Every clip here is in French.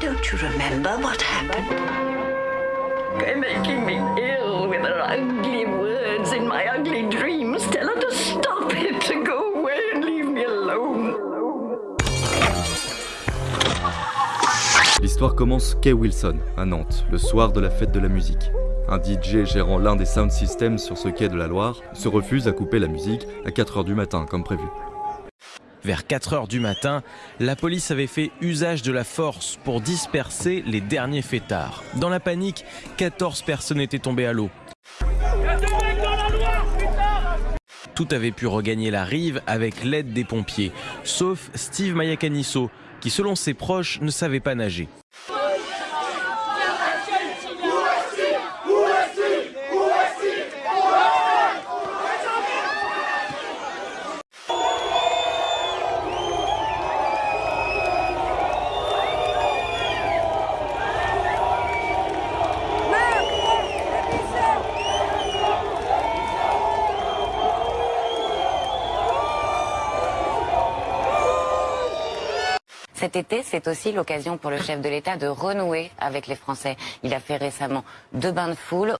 Don't you remember what happened? They're making me ill with their ugly words in my ugly dreams. Tell her to stop it, to go away and leave me alone. L'histoire commence Kay Wilson, à Nantes, le soir de la fête de la musique. Un DJ gérant l'un des sound systems sur ce quai de la Loire se refuse à couper la musique à 4h du matin comme prévu. Vers 4 heures du matin, la police avait fait usage de la force pour disperser les derniers fêtards. Dans la panique, 14 personnes étaient tombées à l'eau. Tout avait pu regagner la rive avec l'aide des pompiers, sauf Steve Mayakaniso, qui selon ses proches ne savait pas nager. Cet été, c'est aussi l'occasion pour le chef de l'État de renouer avec les Français. Il a fait récemment deux bains de foule.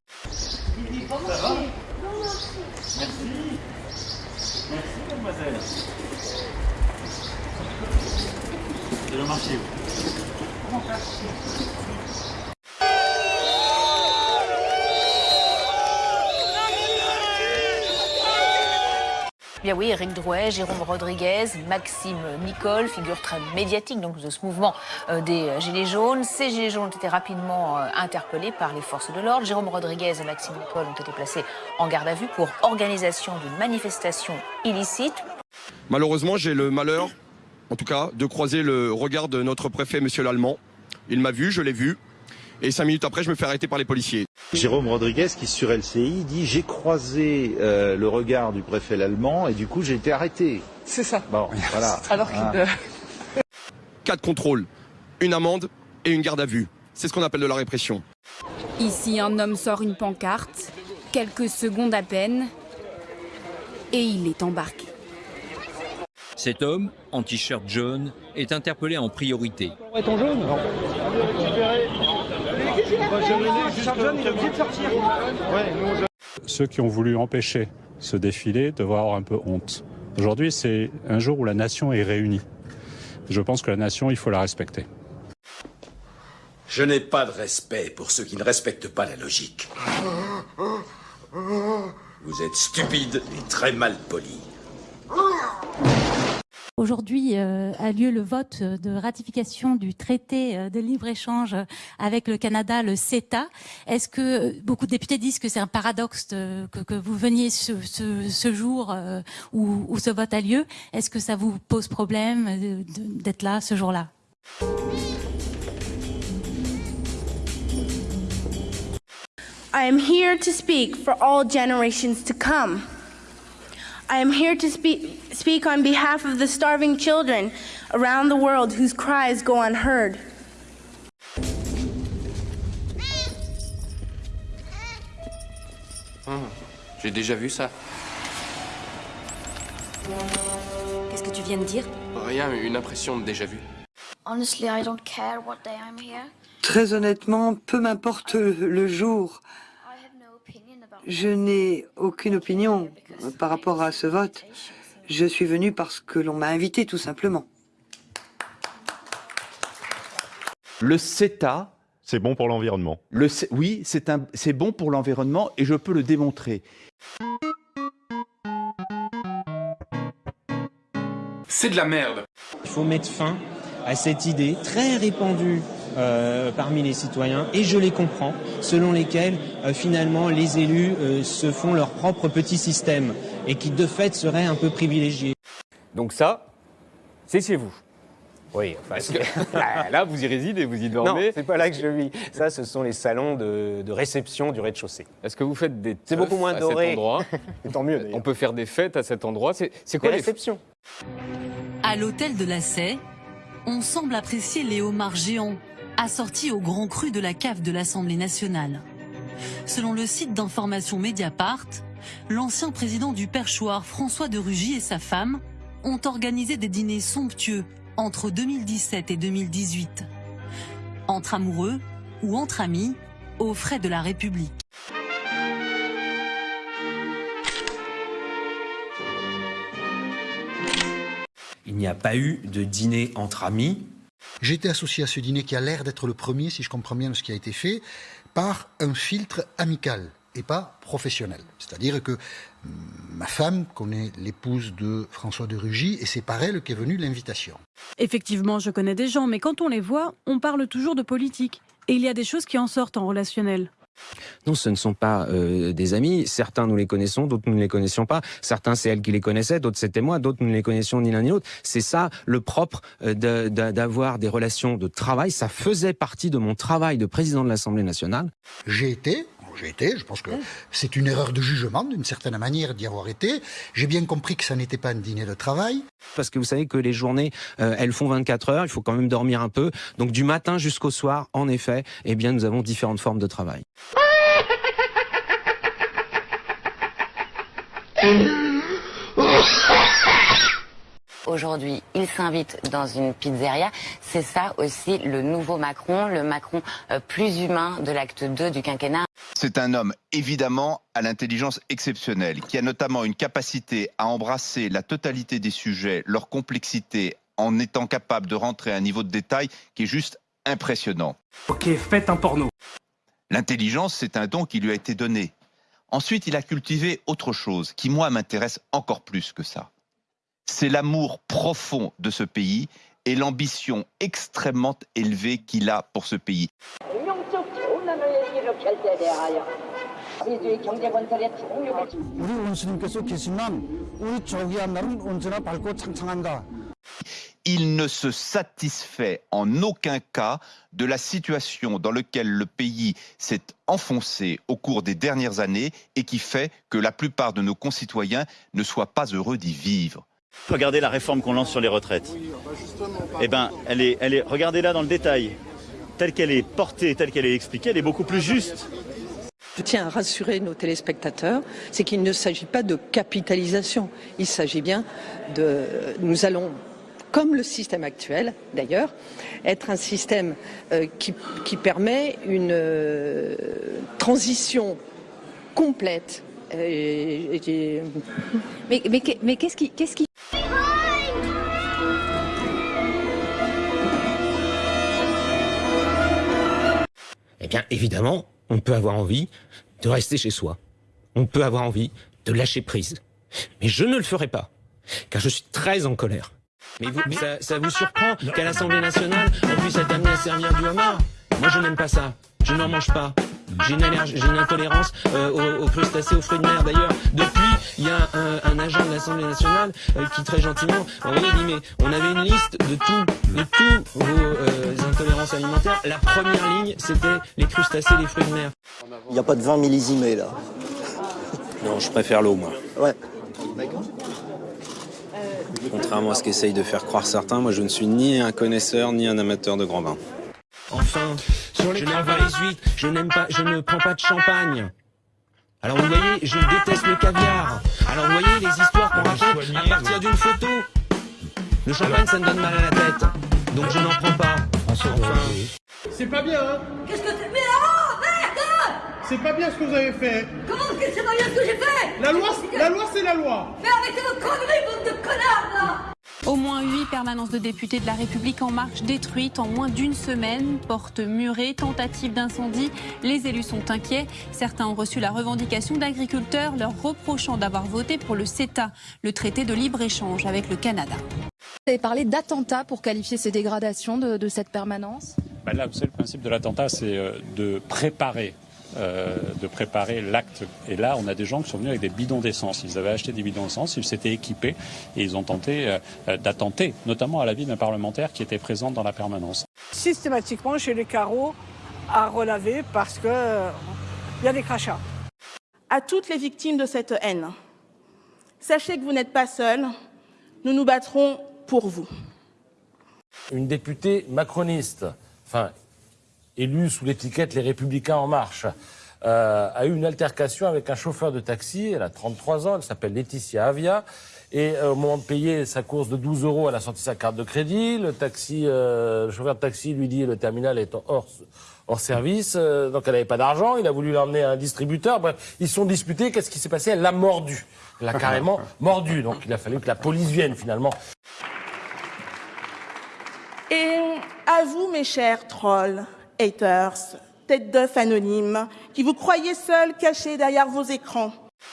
Bien oui, Eric Drouet, Jérôme Rodriguez, Maxime Nicole, figure très médiatique donc, de ce mouvement euh, des Gilets jaunes. Ces Gilets jaunes ont été rapidement euh, interpellés par les forces de l'ordre. Jérôme Rodriguez et Maxime Nicole ont été placés en garde à vue pour organisation d'une manifestation illicite. Malheureusement, j'ai le malheur, en tout cas, de croiser le regard de notre préfet, monsieur l'Allemand. Il m'a vu, je l'ai vu, et cinq minutes après, je me fais arrêter par les policiers. Jérôme Rodriguez, qui sur LCI, dit J'ai croisé euh, le regard du préfet l'allemand et du coup j'ai été arrêté. C'est ça. Bon, voilà. Alors qu'il. Euh, Quatre contrôles, une amende et une garde à vue. C'est ce qu'on appelle de la répression. Ici, un homme sort une pancarte, quelques secondes à peine, et il est embarqué. Cet homme, en t-shirt jaune, est interpellé en priorité. Ceux qui ont voulu empêcher ce défilé devaient avoir un peu honte. Aujourd'hui, c'est un jour où la nation est réunie. Je pense que la nation, il faut la respecter. Je n'ai pas de respect pour ceux qui ne respectent pas la logique. Vous êtes stupide et très mal poli. Aujourd'hui euh, a lieu le vote de ratification du traité euh, de libre-échange avec le Canada, le CETA. Est-ce que euh, beaucoup de députés disent que c'est un paradoxe que, vous veniez ce, jour euh, où, ce vote a lieu Est-ce que ça vous pose problème euh, d'être là ce jour-là? I am here to speak for all generations to come. I am here to speak, speak on behalf of the starving children around the world whose cries go unheard. Hum, J'ai déjà vu ça. Qu'est-ce que tu viens de dire? Rien, une impression de déjà vu. Honestly, I don't care what day I'm here. Très honnêtement, peu m'importe le jour. Je n'ai aucune opinion par rapport à ce vote. Je suis venu parce que l'on m'a invité, tout simplement. Le CETA. C'est bon pour l'environnement. Le, C- oui, c'est un- c'est bon pour l'environnement et je peux le démontrer. C'est de la merde. Il faut mettre fin à cette idée très répandue euh, parmi les citoyens, et je les comprends, selon lesquels euh, finalement les élus euh, se font leur propre petit système et qui de fait seraient un peu privilégiés. Donc ça, c'est chez vous. Oui, enfin, c'est- là, là, vous y résidez, vous y Non, dormez. c'est pas là que je vis. Ça, ce sont les salons de, de réception du rez-de-chaussée. Est-ce que vous faites des C'est beaucoup moins à doré. cet endroit Et tant mieux. On peut faire des fêtes à cet endroit. C'est c'est quoi les réceptions À l'hôtel de la Sey, on semble apprécier les homards géants assortis au grand cru de la cave de l'Assemblée nationale. Selon le site d'information Mediapart, l'ancien président du perchoir François de Rugy et sa femme ont organisé des dîners somptueux entre 2017 et 2018. Entre amoureux ou entre amis, aux frais de la République. Il n'y a pas eu de dîner entre amis. J'ai été associé à ce dîner qui a l'air d'être le premier, si je comprends bien ce qui a été fait, par un filtre amical et pas professionnel. C'est-à-dire que mm, ma femme connaît l'épouse de François de Rugy et c'est par elle qu'est venue l'invitation. Effectivement, je connais des gens, mais quand on les voit, on parle toujours de politique. Et il y a des choses qui en sortent en relationnel. Non, ce ne sont pas euh, des amis. Certains, nous les connaissons, d'autres, nous ne les connaissions pas. Certains, c'est elle qui les connaissait, d'autres, c'était moi, d'autres, nous ne les connaissions ni l'un ni l'autre. C'est ça le propre euh, d'avoir des relations de travail. Ça faisait partie de mon travail de président de l'Assemblée nationale. J'ai été, j'ai été, je pense que c'est une erreur de jugement d'une certaine manière d'y avoir été. J'ai bien compris que ça n'était pas un dîner de travail. Parce que vous savez que les journées, euh, elles font 24 heures, il faut quand même dormir un peu. Donc du matin jusqu'au soir, en effet, eh bien, nous avons différentes formes de travail. Aujourd'hui, il s'invite dans une pizzeria. C'est ça aussi le nouveau Macron, le Macron euh, plus humain de l'acte 2 du quinquennat. C'est un homme évidemment à l'intelligence exceptionnelle, qui a notamment une capacité à embrasser la totalité des sujets, leur complexité, en étant capable de rentrer à un niveau de détail qui est juste impressionnant. Ok, faites un porno. L'intelligence, c'est un don qui lui a été donné. Ensuite, il a cultivé autre chose qui, moi, m'intéresse encore plus que ça c'est l'amour profond de ce pays et l'ambition extrêmement élevée qu'il a pour ce pays. Il ne se satisfait en aucun cas de la situation dans laquelle le pays s'est enfoncé au cours des dernières années et qui fait que la plupart de nos concitoyens ne soient pas heureux d'y vivre. Regardez la réforme qu'on lance sur les retraites. Eh ben, elle est, elle est, regardez-la dans le détail. Telle qu'elle est portée, telle qu'elle est expliquée, elle est beaucoup plus juste. Je tiens à rassurer nos téléspectateurs, c'est qu'il ne s'agit pas de capitalisation. Il s'agit bien de. Nous allons, comme le système actuel d'ailleurs, être un système euh, qui, qui permet une euh, transition complète. Euh, et- Mais, mais, qu'est- mais qu'est-ce qui, qu'est-ce qui... Eh bien, évidemment, on peut avoir envie de rester chez soi. On peut avoir envie de lâcher prise. Mais je ne le ferai pas, car je suis très en colère. Mais vous, ça, ça vous surprend qu'à l'Assemblée nationale, on puisse être amené à servir du homard? Moi, je n'aime pas ça. Je n'en mange pas. J'ai une, allergie- j'ai une intolérance euh, aux, aux crustacés, aux fruits de mer. D'ailleurs, depuis, il y a un, un agent de l'Assemblée nationale euh, qui très gentiment m'a envoyé dit mais on avait une liste de tout, de tous vos euh, intolérances alimentaires. La première ligne, c'était les crustacés, les fruits de mer. Il n'y a pas de vin millésimé là. Non, je préfère l'eau, moi. Ouais. Contrairement à ce qu'essayent de faire croire certains, moi je ne suis ni un connaisseur ni un amateur de grand vin. Enfin, je n'aime pas les huîtres, je n'aime pas, je ne prends pas de champagne. Alors vous voyez, je déteste le caviar. Alors vous voyez les histoires qu'on raconte à partir d'une photo. Le champagne, ça me donne mal à la tête, donc je n'en prends pas. Enfin, C'est pas bien, hein? Qu'est-ce que tu... Mais oh, merde! C'est pas bien ce que vous avez fait. Comment que c'est pas bien ce que j'ai fait? La loi, la loi c'est la loi. Mais arrêtez vos conneries, bande de connards, là Au moins huit permanences de députés de la République en marche détruites en moins d'une semaine, portes murées, tentatives d'incendie. Les élus sont inquiets. Certains ont reçu la revendication d'agriculteurs leur reprochant d'avoir voté pour le CETA, le traité de libre-échange avec le Canada. Vous avez parlé d'attentat pour qualifier ces dégradations de, de cette permanence? Bah là, vous savez, le principe de l'attentat, c'est euh, de préparer. Euh, de préparer l'acte. Et là, on a des gens qui sont venus avec des bidons d'essence. Ils avaient acheté des bidons d'essence, ils s'étaient équipés et ils ont tenté euh, euh, d'attenter, notamment à la vie d'un parlementaire qui était présent dans la permanence. systématiquement chez les carreaux à relaver parce que euh, il y a des crachats. À toutes les victimes de cette haine, sachez que vous n'êtes pas seuls. Nous nous battrons pour vous. Une députée macroniste, enfin élue sous l'étiquette Les Républicains en marche, euh, a eu une altercation avec un chauffeur de taxi. Elle a 33 ans, elle s'appelle Laetitia Avia. Et euh, au moment de payer sa course de 12 euros, elle a sorti sa carte de crédit. Le taxi, euh, le chauffeur de taxi lui dit le terminal est hors, hors service, euh, donc elle n'avait pas d'argent. Il a voulu l'emmener à un distributeur. Bref, ils se sont disputés. Qu'est-ce qui s'est passé? Elle l'a mordu. Elle l'a carrément mordu. Donc il a fallu que la police vienne finalement. Et à vous, mes chers trolls, haters, têtes d'œufs anonymes, qui vous croyez seuls cachés derrière vos écrans.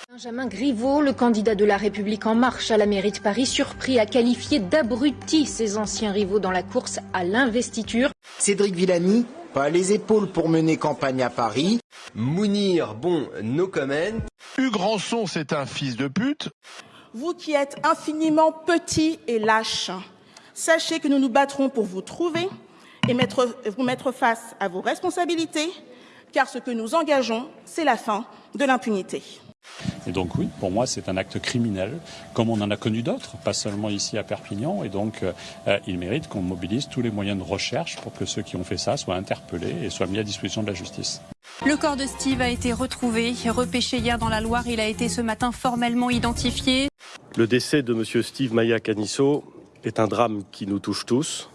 Benjamin Griveaux, le candidat de la République en marche à la mairie de Paris, surpris à qualifier d'abrutis ses anciens rivaux dans la course à l'investiture. Cédric Villani, pas les épaules pour mener campagne à Paris. Mounir, bon, no comment. Hugues Rançon, c'est un fils de pute. Vous qui êtes infiniment petits et lâches, sachez que nous nous battrons pour vous trouver et mettre, vous mettre face à vos responsabilités, car ce que nous engageons, c'est la fin de l'impunité. Et donc oui, pour moi, c'est un acte criminel, comme on en a connu d'autres, pas seulement ici à Perpignan. Et donc, euh, il mérite qu'on mobilise tous les moyens de recherche pour que ceux qui ont fait ça soient interpellés et soient mis à disposition de la justice. Le corps de Steve a été retrouvé, repêché hier dans la Loire. Il a été ce matin formellement identifié. Le décès de M. Steve Maya Canisso est un drame qui nous touche tous.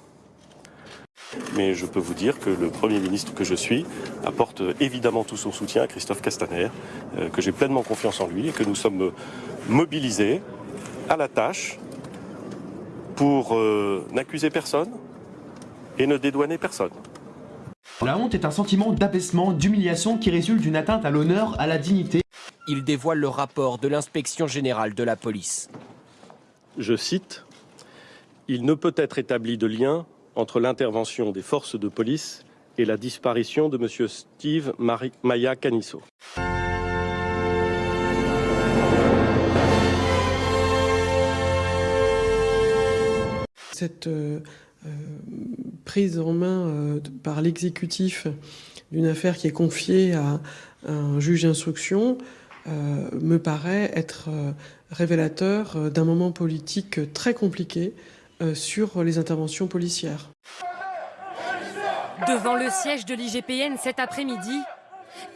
Mais je peux vous dire que le Premier ministre que je suis apporte évidemment tout son soutien à Christophe Castaner, euh, que j'ai pleinement confiance en lui et que nous sommes mobilisés à la tâche pour euh, n'accuser personne et ne dédouaner personne. La honte est un sentiment d'abaissement, d'humiliation qui résulte d'une atteinte à l'honneur, à la dignité. Il dévoile le rapport de l'inspection générale de la police. Je cite Il ne peut être établi de lien entre l'intervention des forces de police et la disparition de M. Steve Maya Canisso. Cette euh, euh, prise en main euh, par l'exécutif d'une affaire qui est confiée à un juge d'instruction me paraît être révélateur d'un moment politique très compliqué sur les interventions policières. Devant le siège de l'IGPN cet après-midi,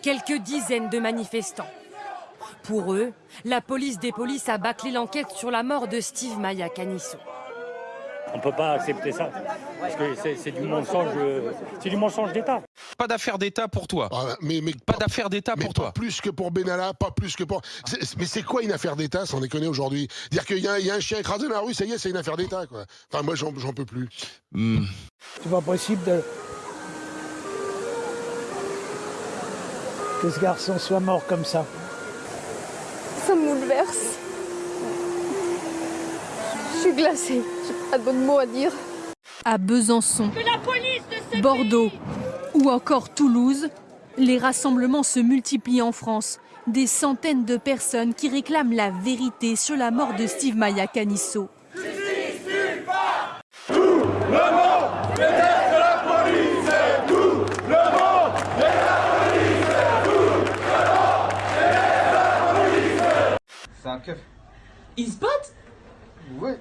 quelques dizaines de manifestants. Pour eux, la police des polices a bâclé l'enquête sur la mort de Steve Maya Canisso. On ne peut pas accepter ça, parce que c'est- du mensonge, c'est du mensonge d'État. Pas d'affaire d'État pour toi. Ah, mais, mais pas d'affaire d'État pour pas toi. plus que pour Benalla, pas plus que pour. Mais c'est quoi une affaire d'État, sans déconner aujourd'hui? Dire qu'il y, a- il y a un chien écrasé dans la rue, ça y est, c'est une affaire d'État, quoi. Enfin, moi, j'en j'en peux plus. C'est pas possible de... que ce garçon soit mort comme ça. Ça me bouleverse. Je suis glacée. J'ai pas de bon mots à dire. À Besançon, Bordeaux ou encore Toulouse, les rassemblements se multiplient en France. Des centaines de personnes qui réclament la vérité sur la mort de Steve Maya Canisso. C'est un keuf. Ils se battent Ouais.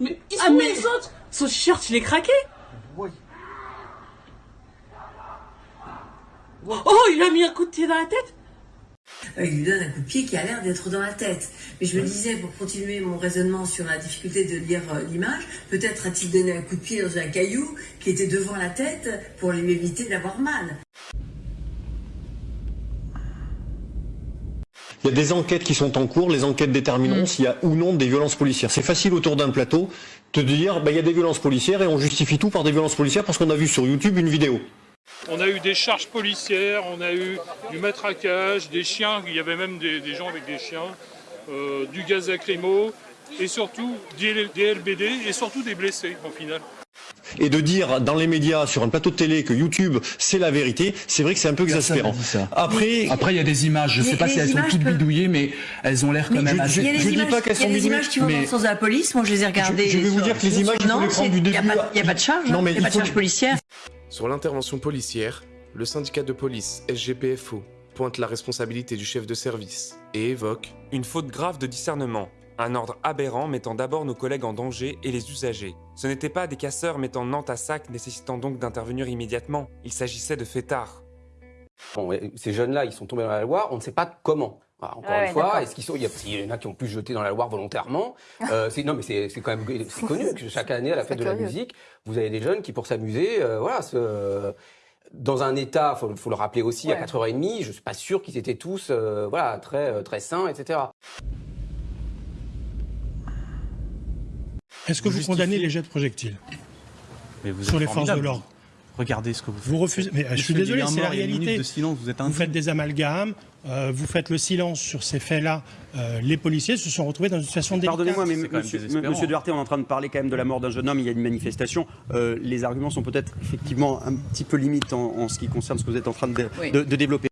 Mais ils sont où les autres? Son t-shirt, il est craqué Oui. Oh, il a mis un coup de pied dans la tête Euh, il lui donne un coup de pied qui a l'air d'être dans la tête. Mais je me disais, pour continuer mon raisonnement sur la difficulté de lire euh, l'image, peut-être a-t-il donné un coup de pied dans un caillou qui était devant la tête pour lui éviter d'avoir mal. Il y a des enquêtes qui sont en cours, les enquêtes détermineront s'il y a ou non des violences policières. C'est facile autour d'un plateau de dire bah, il y a des violences policières et on justifie tout par des violences policières parce qu'on a vu sur YouTube une vidéo. On a eu des charges policières, on a eu du matraquage, des chiens, il y avait même des, des gens avec des chiens, euh, du gaz lacrymo et surtout des, des LBD et surtout des blessés au final. Et de dire dans les médias, sur un plateau de télé, que YouTube c'est la vérité, c'est vrai que c'est un peu exaspérant. Après, Après, il y a des images, je ne sais pas si elles sont toutes bidouillées, mais elles ont l'air quand Mais même assez... il y a des je dis images, pas qu'elles il y a sont des bidouillées, images qui vont dans le sens de la police. Moi, je les ai regardées. je vais vous sur- dire que les images, il faut les prendre du Il n'y a, début pas- à- il y a pas de charge. Non, hein, mais il n'y a pas de charge policière. Sur l'intervention policière, le syndicat de police SGPFO pointe la responsabilité du chef de service et évoque Une faute grave de discernement, un ordre aberrant mettant d'abord nos collègues en danger et les usagers. Ce n'étaient pas des casseurs mettant Nantes à sac nécessitant donc d'intervenir immédiatement, il s'agissait de fêtards. Bon, ces jeunes-là, ils sont tombés dans la loi, on ne sait pas comment. encore Ouais, une fois, est-ce qu'ils sont, il y, a, il y en a qui ont pu se jeter dans la Loire volontairement. Euh, c'est, non, mais c'est, quand même c'est connu que chaque année à la fête de la musique, vous avez des jeunes qui, pour s'amuser, euh, voilà, se, dans un état, faut, faut le rappeler aussi, à Ouais. 4h30, je suis pas sûr qu'ils étaient tous, euh, voilà, très, très sains, etc. Est-ce que vous, condamnez les jets de projectiles sur les forces de l'ordre Regardez ce que vous faites. Vous refusez. Mais euh, je suis désolé, c'est la réalité. de silence, vous êtes Vous faites des amalgames, euh, vous faites le silence sur ces faits-là. Euh, les policiers se sont retrouvés dans une situation délicate. Pardonnez-moi, mais monsieur, Duarte, on est en train de parler quand même de la mort d'un jeune homme, il y a une manifestation. Euh, les arguments sont peut-être effectivement un petit peu limites en, en ce qui concerne ce que vous êtes en train de, Oui. de- de développer.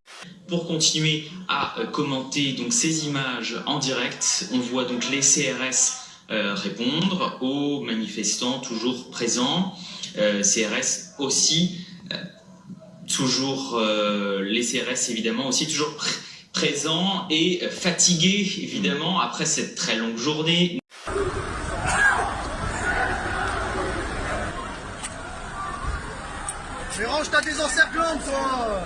Pour continuer à commenter donc ces images en direct, on voit donc les CRS euh, répondre aux manifestants toujours présents. Euh, CRS aussi, euh, toujours les CRS évidemment aussi toujours pr- présents et fatigués évidemment après cette très longue journée. Mais range ta désencerclante, toi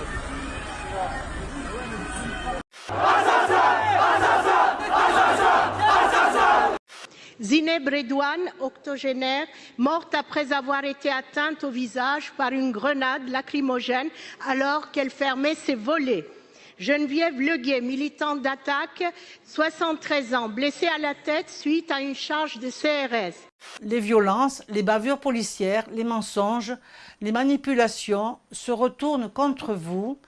Zineb Redouane, octogénaire, morte après avoir été atteinte au visage par une grenade lacrymogène alors qu'elle fermait ses volets. Geneviève Leguet, militante d'attaque, 73 ans, blessée à la tête suite à une charge de CRS. Les violences, les bavures policières, les mensonges, les manipulations se retournent contre vous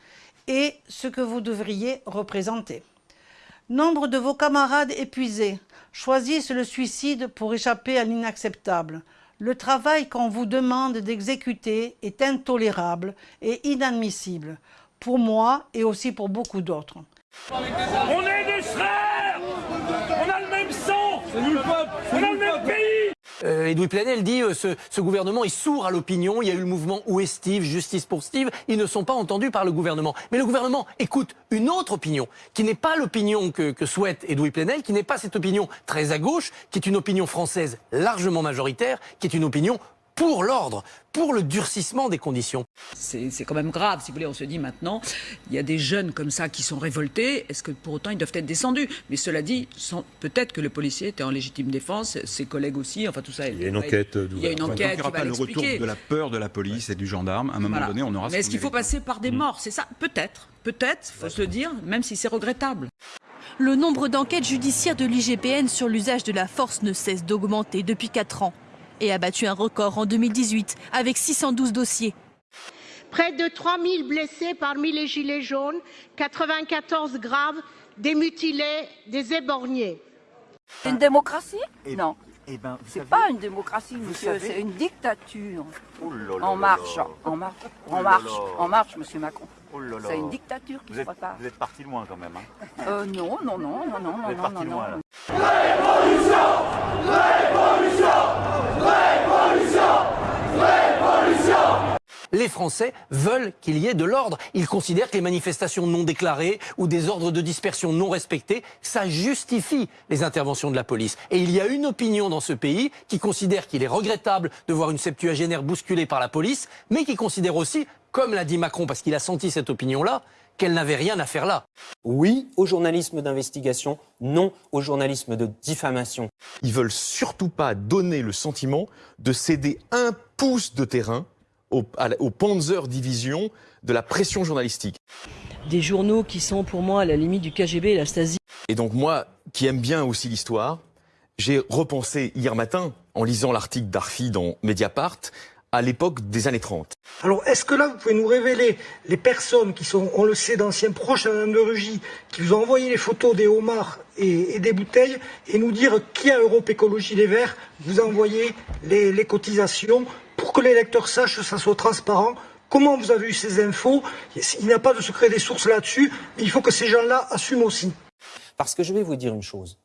et ce que vous devriez représenter. Nombre de vos camarades épuisés choisissent le suicide pour échapper à l'inacceptable. Le travail qu'on vous demande d'exécuter est intolérable et inadmissible, pour moi et aussi pour beaucoup d'autres. On est On a le même sang C'est nous le peuple On a le même pays Euh, Edoui Plenel dit euh, ce, ce gouvernement est sourd à l'opinion. Il y a eu le mouvement Où est Steve? Justice pour Steve. Ils ne sont pas entendus par le gouvernement. Mais le gouvernement écoute une autre opinion, qui n'est pas l'opinion que, que souhaite Edoui Plenel, qui n'est pas cette opinion très à gauche, qui est une opinion française largement majoritaire, qui est une opinion pour l'ordre, pour le durcissement des conditions. C'est quand même grave, si vous voulez, on se dit maintenant, il y a des jeunes comme ça qui sont révoltés, est-ce que pour autant ils doivent être descendus? Mais cela dit, peut-être que le policier était en légitime défense, ses collègues aussi, enfin tout ça. Il y a une enquête Il y a une enquête aura va pas le retour de la peur de la police et du gendarme, à un moment Voilà. donné, on aura Mais est-ce qu'il faut passer par des morts? C'est ça Peut-être, peut-être, faut se le dire, même si c'est regrettable. Le nombre d'enquêtes judiciaires de l'IGPN sur l'usage de la force ne cesse d'augmenter depuis 4 ans et a battu un record en 2018 avec 612 dossiers. Près de 3000 blessés parmi les gilets jaunes, 94 graves, des mutilés, des éborgnés. Une démocratie Non. Eh ben, c'est pas une démocratie, monsieur, c'est une dictature. là là En marche, là. en marche, Oh en là marche, là. en marche, monsieur Macron. Oh. C'est une dictature qui vous se êtes, prépare. Vous êtes parti loin quand même. Hein. Euh, non, non, non, non, non, Vous non, êtes non, parti non, loin, non. là. Les Français veulent qu'il y ait de l'ordre. Ils considèrent que les manifestations non déclarées ou des ordres de dispersion non respectés, ça justifie les interventions de la police. Et il y a une opinion dans ce pays qui considère qu'il est regrettable de voir une septuagénaire bousculée par la police, mais qui considère aussi, comme l'a dit Macron parce qu'il a senti cette opinion-là, qu'elle n'avait rien à faire là. Oui au journalisme d'investigation, non au journalisme de diffamation. Ils veulent surtout pas donner le sentiment de céder un pouce de terrain au, à la- au Panzer Division de la pression journalistique. Des journaux qui sont pour moi à la limite du KGB et la Stasi. Et donc moi, qui aime bien aussi l'histoire, j'ai repensé hier matin, en lisant l'article d'Arfi dans Mediapart, à l'époque des années 30. Alors, est-ce que là, vous pouvez nous révéler les personnes qui sont, on le sait, d'anciens proches de Madame de Rugy, qui vous ont envoyé les photos des homards et, et des bouteilles, et nous dire qui à Europe Écologie Les Verts vous a envoyé les, les cotisations pour que les lecteurs sachent que ça soit transparent? Comment vous avez eu ces infos? Il n'y a pas de secret des sources là-dessus, mais il faut que ces gens-là assument aussi. Parce que je vais vous dire une chose.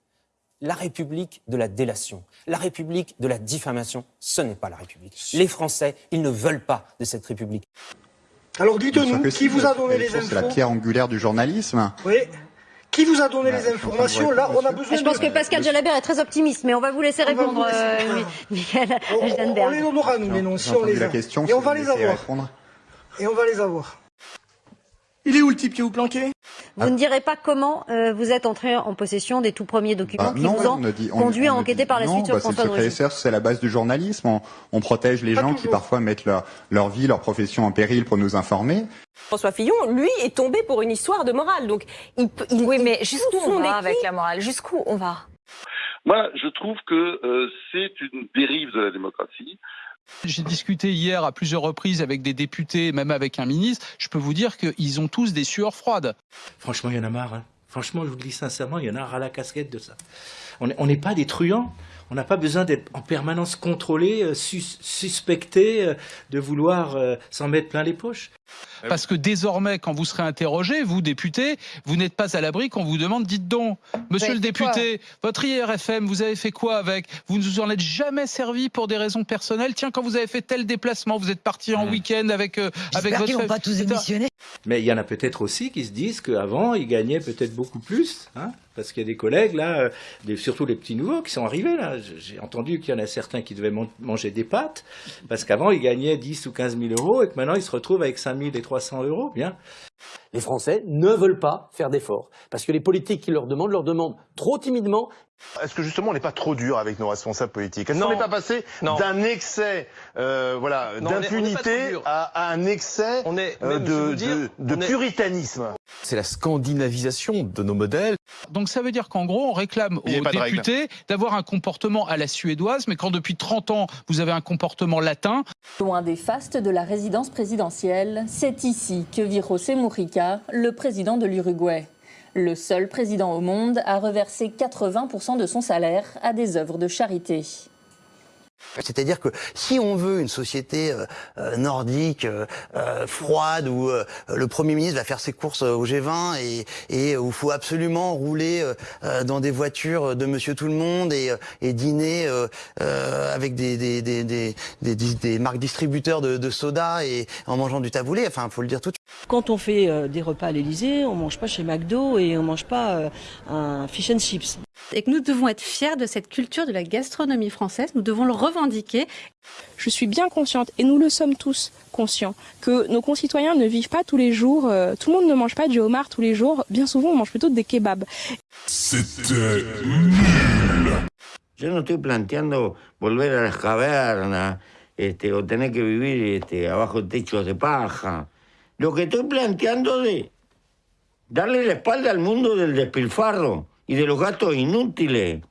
La République de la délation, la République de la diffamation, ce n'est pas la République. Les Français, ils ne veulent pas de cette République. Alors dites-nous, qui si, vous a donné les source, C'est la infos pierre angulaire du journalisme. Oui. Qui vous a donné les informations vous Là, on a besoin Je pense de... que Pascal Jalabert est très optimiste, mais on va vous laisser On répondre, vous laisser- euh, Michael On, on les donnera, nous, les noms, J'ai si on les a. question, Et si on va les avoir. répondre. Et on va les avoir. Il est où le type qui vous planquait Vous ne direz pas comment euh, vous êtes entré en possession des tout premiers documents Bah, qui non, vous ont on dit- on- conduit on à enquêter dit- par la non, suite sur bah, c'est le François c'est la base du journalisme. On, on protège les gens qui parfois mettent leur, leur vie, leur profession en péril pour nous informer. François Fillon, lui, est tombé pour une histoire de morale. Donc, il, Oui, mais jusqu'où on va avec la morale? Jusqu'où on va? Moi, je trouve que euh, c'est une dérive de la démocratie. J'ai discuté hier à plusieurs reprises avec des députés, même avec un ministre. Je peux vous dire qu'ils ont tous des sueurs froides. Franchement, il y en a marre. hein. Franchement, je vous le dis sincèrement, il y en a ras la casquette de ça. On est- on n'est pas des truands. On n'a pas besoin d'être en permanence contrôlé, euh, sus- suspecté euh, de vouloir euh, s'en mettre plein les poches. Parce que désormais, quand vous serez interrogé, vous, député, vous n'êtes pas à l'abri qu'on vous demande, dites donc, monsieur le député, votre IRFM, vous avez fait quoi avec? Vous ne vous en êtes jamais servi pour des raisons personnelles? Tiens, quand vous avez fait tel déplacement, vous êtes parti en week-end avec, euh, avec votre... qu'ils vont pas tous. Mais il y en a peut-être aussi qui se disent qu'avant, ils gagnaient peut-être beaucoup plus. Hein, parce qu'il y a des collègues, là, euh, surtout les petits nouveaux qui sont arrivés. là. J'ai entendu qu'il y en a certains qui devaient man- manger des pâtes. Parce qu'avant, ils gagnaient 10 ou 15 000 euros et que maintenant, ils se retrouvent avec 5 000 et 300 euros. Bien. Les Français ne veulent pas faire d'efforts. Parce que les politiques qui leur demandent, leur demandent trop timidement. Est-ce que justement on n'est pas trop dur avec nos responsables politiques? Est-ce qu'on n'est pas passé d'un excès euh, voilà, d'impunité à, à un excès euh, de, vous dire, de- de on est- puritanisme? C'est la scandinavisation de nos modèles. Donc ça veut dire qu'en gros, on réclame aux députés d'avoir un comportement à la suédoise, mais quand depuis 30 ans, vous avez un comportement latin, Loin des fastes de la résidence présidentielle, c'est ici que José Mujica, le président de l'Uruguay. Le seul président au monde à reverser 80% de son salaire à des œuvres de charité. C'est-à-dire que si on veut une société euh, euh, nordique, euh, euh, froide, où euh, le Premier ministre va faire ses courses euh, au G20 et, et où il faut absolument rouler dans des voitures de Monsieur Tout le Monde et, et dîner avec des, des, des, des, marques distributeurs de, de soda et en mangeant du taboulé, enfin, faut le dire tout de suite. Quand on fait des repas à l'Elysée, on mange pas chez McDo et on mange pas un fish and chips. Et que nous devons être fiers de cette culture de la gastronomie française, nous devons le revendiquer. Je suis bien consciente, et nous le sommes tous conscients, que nos concitoyens ne vivent pas tous les jours, euh, tout le monde ne mange pas du homard tous les jours, bien souvent on mange plutôt des kebabs. C'était Yo no estoy planteando volver a las cavernas este, o tener que vivir este, abajo de techos de paja. Lo que estoy planteando de darle la espalda al mundo del despilfarro y de los gastos inútiles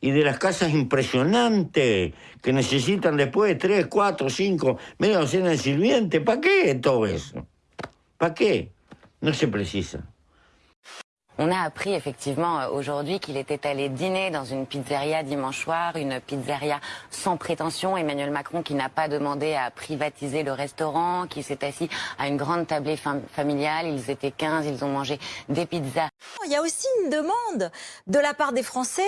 y de las casas impresionantes que necesitan después de tres, cuatro, cinco, media docena de sirvientes. ¿Para qué todo eso? ¿Para qué? No se precisa. On a appris effectivement euh, aujourd'hui qu'il était allé dîner dans une pizzeria dimanche soir, une pizzeria sans prétention. Emmanuel Macron qui n'a pas demandé à privatiser le restaurant, qui s'est assis à une grande tablée fam- familiale. Ils étaient 15, ils ont mangé des pizzas. Il y a aussi une demande de la part des Français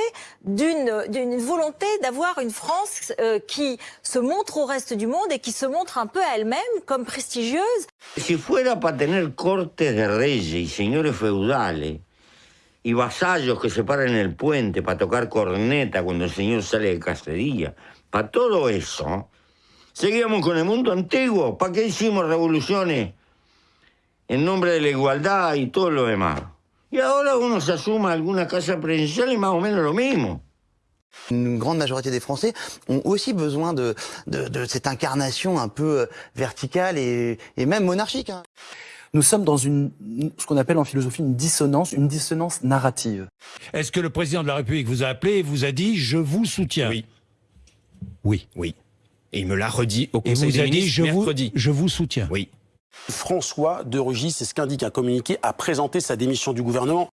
d'une d'une volonté d'avoir une France euh, qui se montre au reste du monde et qui se montre un peu à elle-même comme prestigieuse. Si fuera para tener cortes de reyes y señores feudales y vasallos que se paran en el puente para tocar corneta cuando el señor sale de cacería, para todo eso, seguíamos con el mundo antiguo. ¿Para qué hicimos revoluciones en nombre de la igualdad y todo lo demás? Y ahora uno se asuma alguna casa presidencial y más o menos lo mismo. Une grande majorité des Français ont aussi besoin de, de, de cette incarnation un peu euh, verticale et, et même monarchique. hein. Nous sommes dans une, ce qu'on appelle en philosophie une dissonance, une dissonance narrative. Est-ce que le président de la République vous a appelé et vous a dit je vous soutiens Oui. Oui. Oui. Et il me l'a redit au Et Conseil vous des a dit ministres je vous, mercredi. je vous soutiens. Oui. François de Rugy, c'est ce qu'indique un communiqué, a présenté sa démission du gouvernement.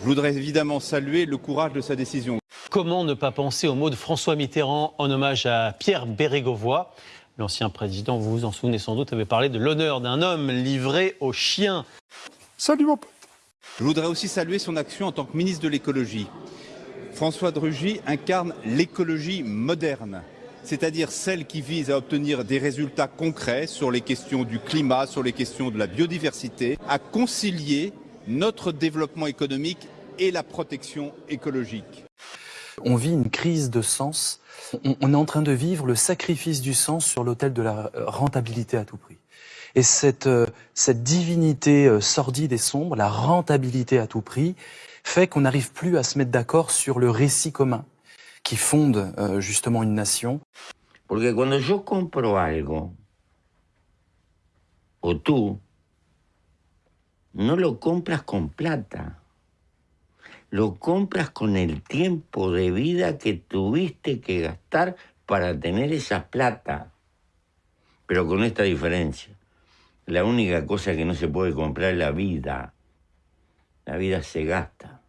Je voudrais évidemment saluer le courage de sa décision. Comment ne pas penser aux mots de François Mitterrand en hommage à Pierre Bérégovoy? L'ancien président, vous vous en souvenez sans doute, avait parlé de l'honneur d'un homme livré aux chiens. Salut mon pote. Je voudrais aussi saluer son action en tant que ministre de l'écologie. François de Rugy incarne l'écologie moderne, c'est-à-dire celle qui vise à obtenir des résultats concrets sur les questions du climat, sur les questions de la biodiversité, à concilier notre développement économique et la protection écologique. On vit une crise de sens. On, est en train de vivre le sacrifice du sens sur l'autel de la euh, rentabilité à tout prix. Et cette, euh, cette divinité euh, sordide et sombre, la rentabilité à tout prix, fait qu'on n'arrive plus à se mettre d'accord sur le récit commun qui fonde justement une nation. Porque cuando yo compro algo, o tú, no lo compras con plata. Lo compras con el tiempo de vida que tuviste que gastar para tener esa plata. Pero con esta diferencia. La única cosa que no se puede comprar es la vida. La vida se gasta.